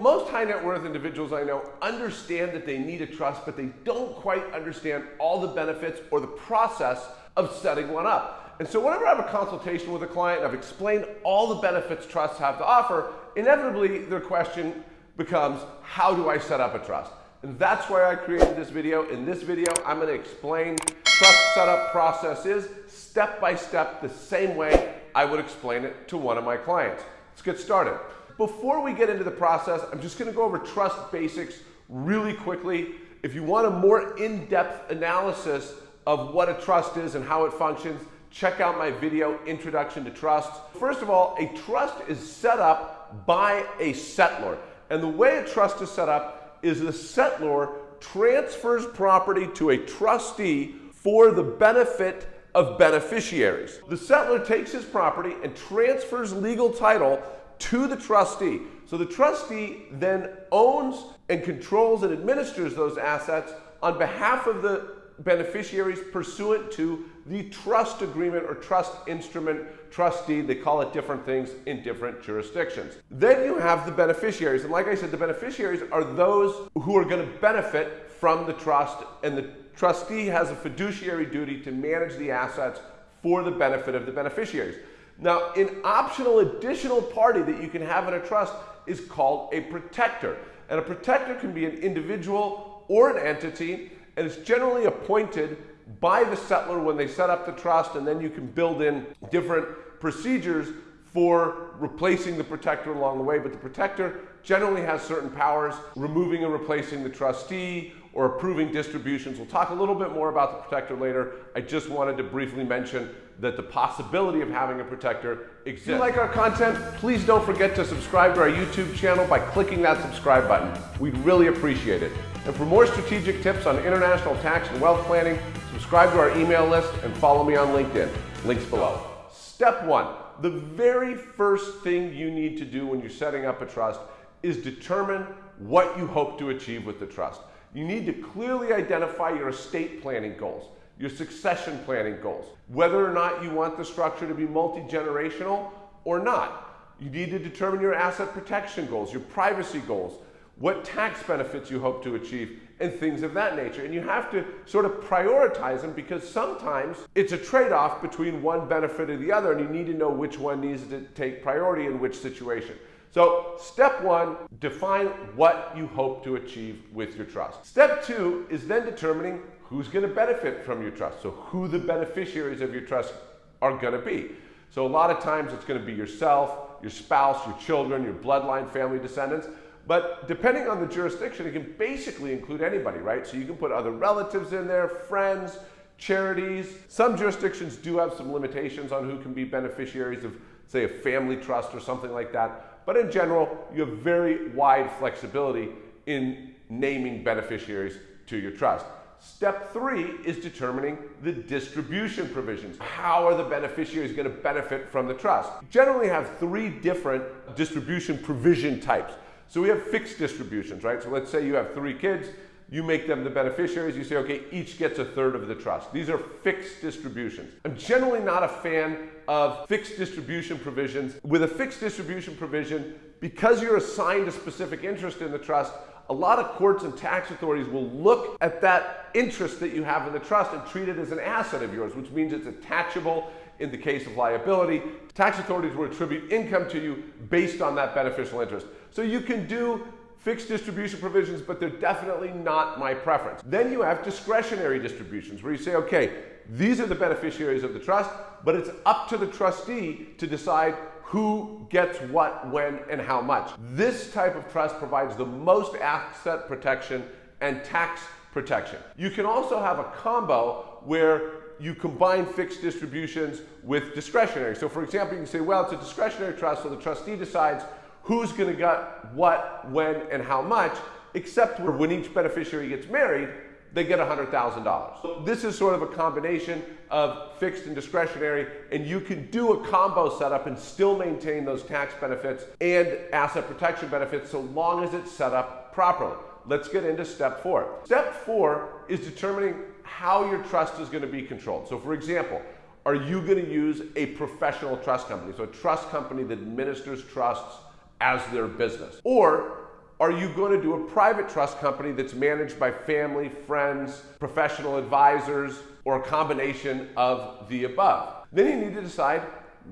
most high net worth individuals I know understand that they need a trust, but they don't quite understand all the benefits or the process of setting one up. And so whenever I have a consultation with a client I've explained all the benefits trusts have to offer, inevitably their question becomes, how do I set up a trust? And that's why I created this video. In this video, I'm gonna explain trust setup process is step by step the same way I would explain it to one of my clients. Let's get started. Before we get into the process, I'm just gonna go over trust basics really quickly. If you want a more in-depth analysis of what a trust is and how it functions, check out my video, Introduction to Trust. First of all, a trust is set up by a settlor. And the way a trust is set up is the settlor transfers property to a trustee for the benefit of beneficiaries. The settlor takes his property and transfers legal title to the trust deed. So the trustee then owns and controls and administers those assets on behalf of the beneficiaries pursuant to the trust agreement or trust instrument, trustee. They call it different things in different jurisdictions. Then you have the beneficiaries. And like I said, the beneficiaries are those who are going to benefit from the trust. And the trustee has a fiduciary duty to manage the assets for the benefit of the beneficiaries. Now, an optional additional party that you can have in a trust is called a protector. And a protector can be an individual or an entity and it's generally appointed by the settler when they set up the trust, and then you can build in different procedures for replacing the protector along the way. But the protector generally has certain powers, removing and replacing the trustee or approving distributions. We'll talk a little bit more about the protector later. I just wanted to briefly mention that the possibility of having a protector exists. If you like our content, please don't forget to subscribe to our YouTube channel by clicking that subscribe button. We'd really appreciate it. And for more strategic tips on international tax and wealth planning, subscribe to our email list and follow me on LinkedIn. Links below. Step one, the very first thing you need to do when you're setting up a trust is determine what you hope to achieve with the trust. You need to clearly identify your estate planning goals, your succession planning goals, whether or not you want the structure to be multi-generational or not. You need to determine your asset protection goals, your privacy goals, what tax benefits you hope to achieve, and things of that nature. And you have to sort of prioritize them because sometimes it's a trade-off between one benefit or the other, and you need to know which one needs to take priority in which situation. So step one, define what you hope to achieve with your trust. Step two is then determining who's gonna benefit from your trust. So who the beneficiaries of your trust are gonna be. So a lot of times it's gonna be yourself, your spouse, your children, your bloodline, family descendants. But depending on the jurisdiction, it can basically include anybody, right? So you can put other relatives in there, friends, charities. Some jurisdictions do have some limitations on who can be beneficiaries of, say, a family trust or something like that. But in general, you have very wide flexibility in naming beneficiaries to your trust. Step three is determining the distribution provisions. How are the beneficiaries going to benefit from the trust? Generally have three different distribution provision types. So we have fixed distributions, right? So let's say you have three kids, you make them the beneficiaries, you say, okay, each gets a third of the trust. These are fixed distributions. I'm generally not a fan of fixed distribution provisions. With a fixed distribution provision, because you're assigned a specific interest in the trust, a lot of courts and tax authorities will look at that interest that you have in the trust and treat it as an asset of yours, which means it's attachable in the case of liability. Tax authorities will attribute income to you based on that beneficial interest. So you can do fixed distribution provisions, but they're definitely not my preference. Then you have discretionary distributions where you say, okay, these are the beneficiaries of the trust, but it's up to the trustee to decide who gets what, when, and how much. This type of trust provides the most asset protection and tax protection. You can also have a combo where you combine fixed distributions with discretionary. So for example, you can say, well, it's a discretionary trust, so the trustee decides who's going to get what, when, and how much, except when each beneficiary gets married, they get $100,000. This is sort of a combination of fixed and discretionary, and you can do a combo setup and still maintain those tax benefits and asset protection benefits so long as it's set up properly. Let's get into step four. Step four is determining how your trust is going to be controlled. So for example, are you going to use a professional trust company? So a trust company that administers trusts as their business. Or are you going to do a private trust company that's managed by family, friends, professional advisors, or a combination of the above? Then you need to decide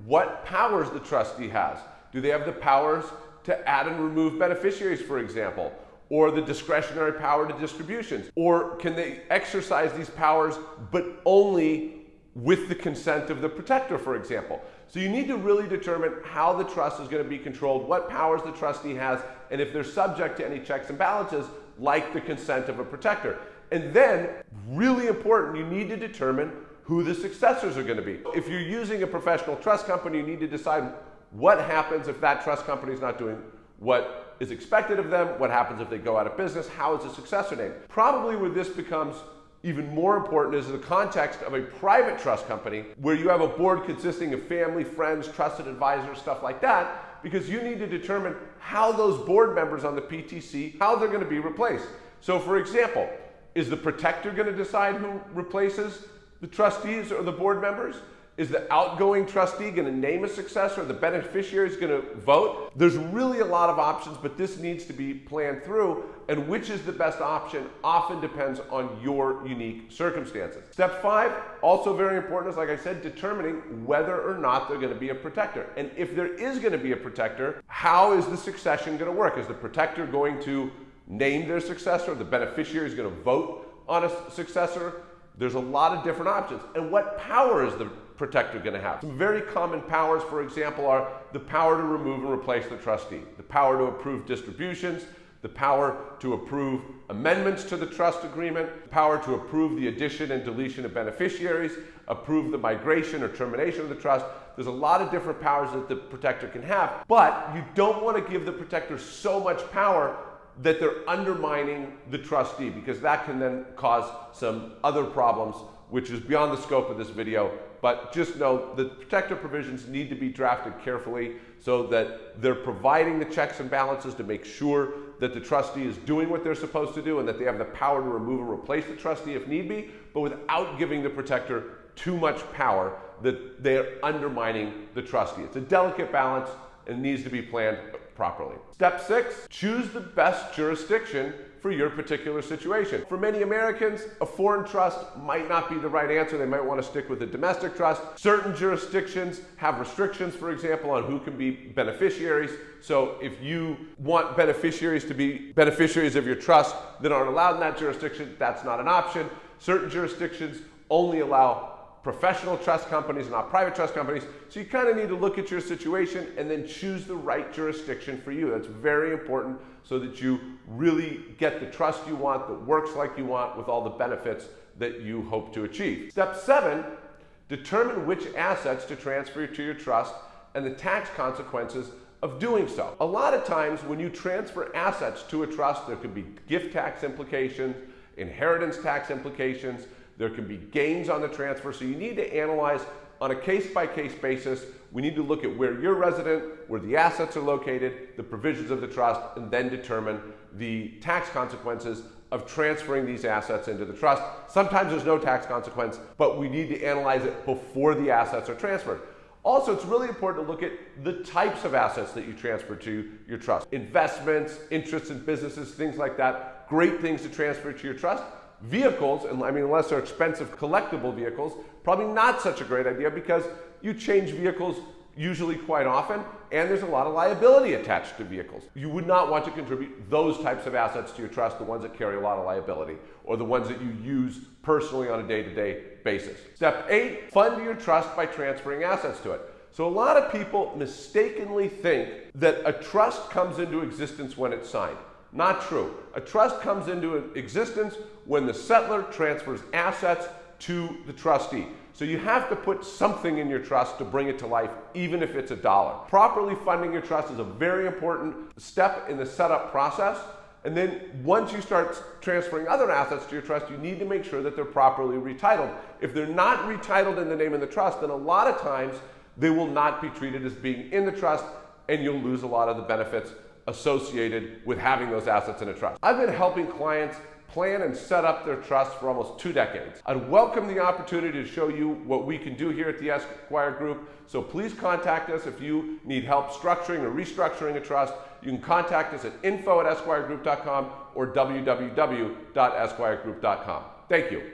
what powers the trustee has. Do they have the powers to add and remove beneficiaries, for example? Or the discretionary power to distributions? Or can they exercise these powers but only with the consent of the protector, for example? So you need to really determine how the trust is going to be controlled, what powers the trustee has, and if they're subject to any checks and balances like the consent of a protector. And then, really important, you need to determine who the successors are going to be. If you're using a professional trust company, you need to decide what happens if that trust company is not doing what is expected of them, what happens if they go out of business, how is the successor named. Probably where this becomes even more important is the context of a private trust company where you have a board consisting of family, friends, trusted advisors, stuff like that, because you need to determine how those board members on the PTC, how they're going to be replaced. So for example, is the protector going to decide who replaces the trustees or the board members? Is the outgoing trustee going to name a successor? The beneficiary is going to vote? There's really a lot of options, but this needs to be planned through. And which is the best option often depends on your unique circumstances. Step five, also very important, is like I said, determining whether or not they're going to be a protector. And if there is going to be a protector, how is the succession going to work? Is the protector going to name their successor? The beneficiary is going to vote on a successor? There's a lot of different options. And what power is the protector going to have? Some very common powers, for example, are the power to remove and replace the trustee, the power to approve distributions, the power to approve amendments to the trust agreement, the power to approve the addition and deletion of beneficiaries, approve the migration or termination of the trust. There's a lot of different powers that the protector can have, but you don't want to give the protector so much power that they're undermining the trustee because that can then cause some other problems which is beyond the scope of this video. But just know the protector provisions need to be drafted carefully so that they're providing the checks and balances to make sure that the trustee is doing what they're supposed to do and that they have the power to remove or replace the trustee if need be, but without giving the protector too much power that they're undermining the trustee. It's a delicate balance and needs to be planned properly. Step six, choose the best jurisdiction for your particular situation. For many Americans, a foreign trust might not be the right answer. They might want to stick with a domestic trust. Certain jurisdictions have restrictions, for example, on who can be beneficiaries. So if you want beneficiaries to be beneficiaries of your trust that aren't allowed in that jurisdiction, that's not an option. Certain jurisdictions only allow professional trust companies, not private trust companies. So you kind of need to look at your situation and then choose the right jurisdiction for you. That's very important so that you really get the trust you want that works like you want with all the benefits that you hope to achieve. Step seven, determine which assets to transfer to your trust and the tax consequences of doing so. A lot of times when you transfer assets to a trust, there could be gift tax implications, inheritance tax implications, there can be gains on the transfer, so you need to analyze on a case-by-case -case basis. We need to look at where you're resident, where the assets are located, the provisions of the trust, and then determine the tax consequences of transferring these assets into the trust. Sometimes there's no tax consequence, but we need to analyze it before the assets are transferred. Also, it's really important to look at the types of assets that you transfer to your trust. Investments, interests in businesses, things like that. Great things to transfer to your trust vehicles, and I mean, unless they're expensive collectible vehicles, probably not such a great idea because you change vehicles usually quite often, and there's a lot of liability attached to vehicles. You would not want to contribute those types of assets to your trust, the ones that carry a lot of liability, or the ones that you use personally on a day-to-day -day basis. Step eight, fund your trust by transferring assets to it. So a lot of people mistakenly think that a trust comes into existence when it's signed. Not true. A trust comes into existence when the settler transfers assets to the trustee. So you have to put something in your trust to bring it to life, even if it's a dollar. Properly funding your trust is a very important step in the setup process. And then once you start transferring other assets to your trust, you need to make sure that they're properly retitled. If they're not retitled in the name of the trust, then a lot of times they will not be treated as being in the trust and you'll lose a lot of the benefits associated with having those assets in a trust. I've been helping clients plan and set up their trust for almost two decades. I'd welcome the opportunity to show you what we can do here at the Esquire Group, so please contact us if you need help structuring or restructuring a trust. You can contact us at info at esquiregroup.com or www.esquiregroup.com. Thank you.